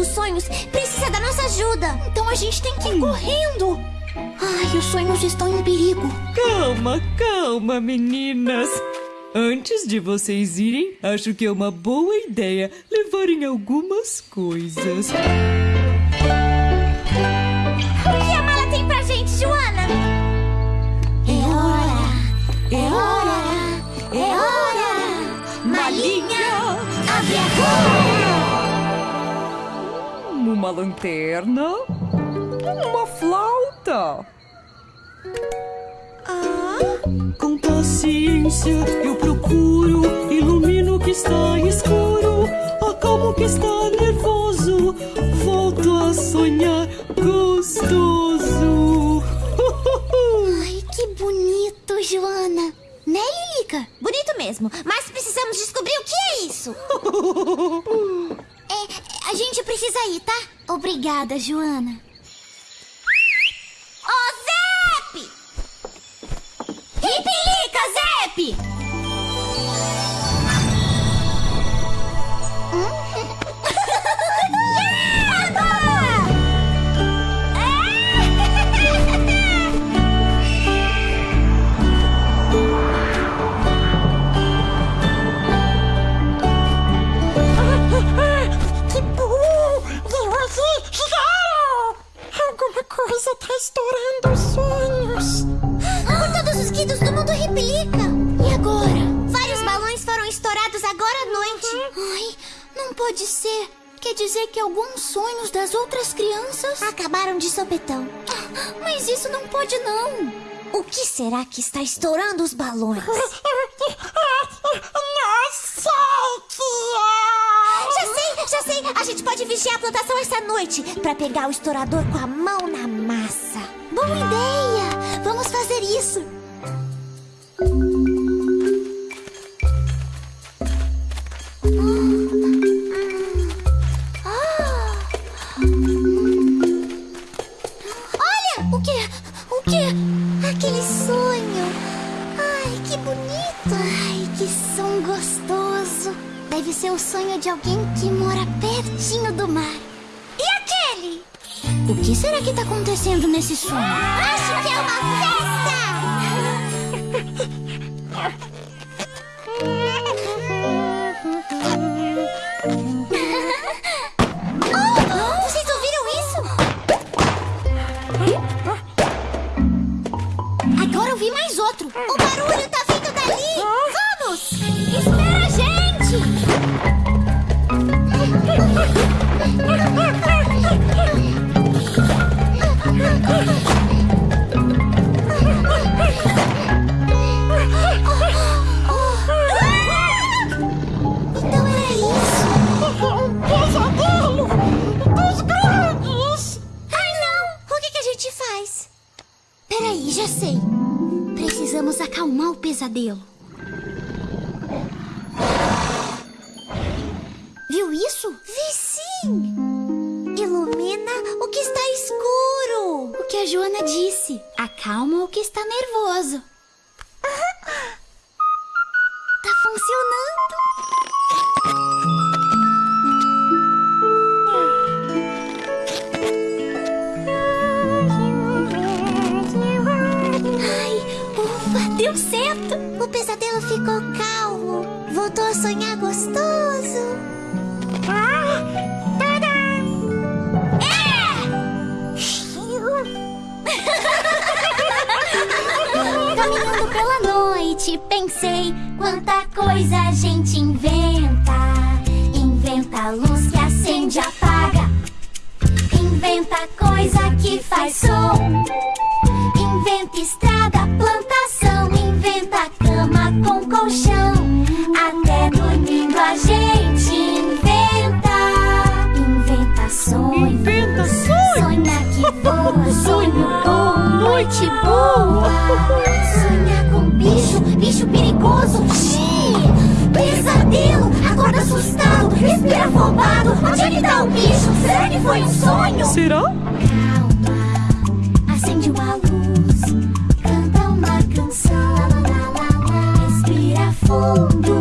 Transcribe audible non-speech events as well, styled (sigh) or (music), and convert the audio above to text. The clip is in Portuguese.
dos sonhos precisa da nossa ajuda. Então a gente tem que ir correndo. Ai, os sonhos estão em perigo. Calma, calma, meninas. Antes de vocês irem, acho que é uma boa ideia levarem algumas coisas. Uma lanterna, uma flauta. Com paciência eu procuro, ilumino o que está escuro, acalmo o que está nervoso, volto a sonhar gostoso. Ai, que bonito, Joana. Né, Lilica? Bonito mesmo, mas precisamos descobrir o que é isso. (laughs) a gente precisa ir, tá? Obrigada, Joana. Coisa tá estourando os sonhos. Por todos os guidos do mundo Ripilica. E agora? Vários balões foram estourados agora à noite. Ai, não pode ser. Quer dizer que alguns sonhos das outras crianças. Acabaram de sopetão. Mas isso não pode, não. O que será que está estourando os balões? A gente pode vigiar a plantação essa noite pra pegar o estourador com a mão na massa. Boa ideia! Vamos fazer isso. Olha! O quê? O? Aquele sonho. Ai, que bonito. Ai, que som gostoso. Deve ser o sonho de alguém que mora pertinho do mar. E aquele? O que será que tá acontecendo nesse sonho? Acho que é uma festa! Oh? Agora eu vi mais outro. O barulho tá pesadelo. Viu isso? Vi sim! Ilumina o que está escuro! O que a Joana disse. Acalma o que está nervoso. Deu certo! O pesadelo ficou calmo. Voltou a sonhar gostoso. (laughs) Caminhando pela noite, pensei quanta coisa a gente inventa. Inventa luz que acende e apaga. Inventa coisa que faz som. Inventa estrada, plantação. Inventa cama com colchão. Até dormindo a gente inventa. Inventa sonho. Inventa sonho. Sonha que voa, (laughs) sonho bom, noite boa. Sonha com bicho, bicho perigoso. Xiii, pesadelo, acorda assustado, respira afobado. Onde ele tá o bicho? Será que foi um sonho? Será? Respira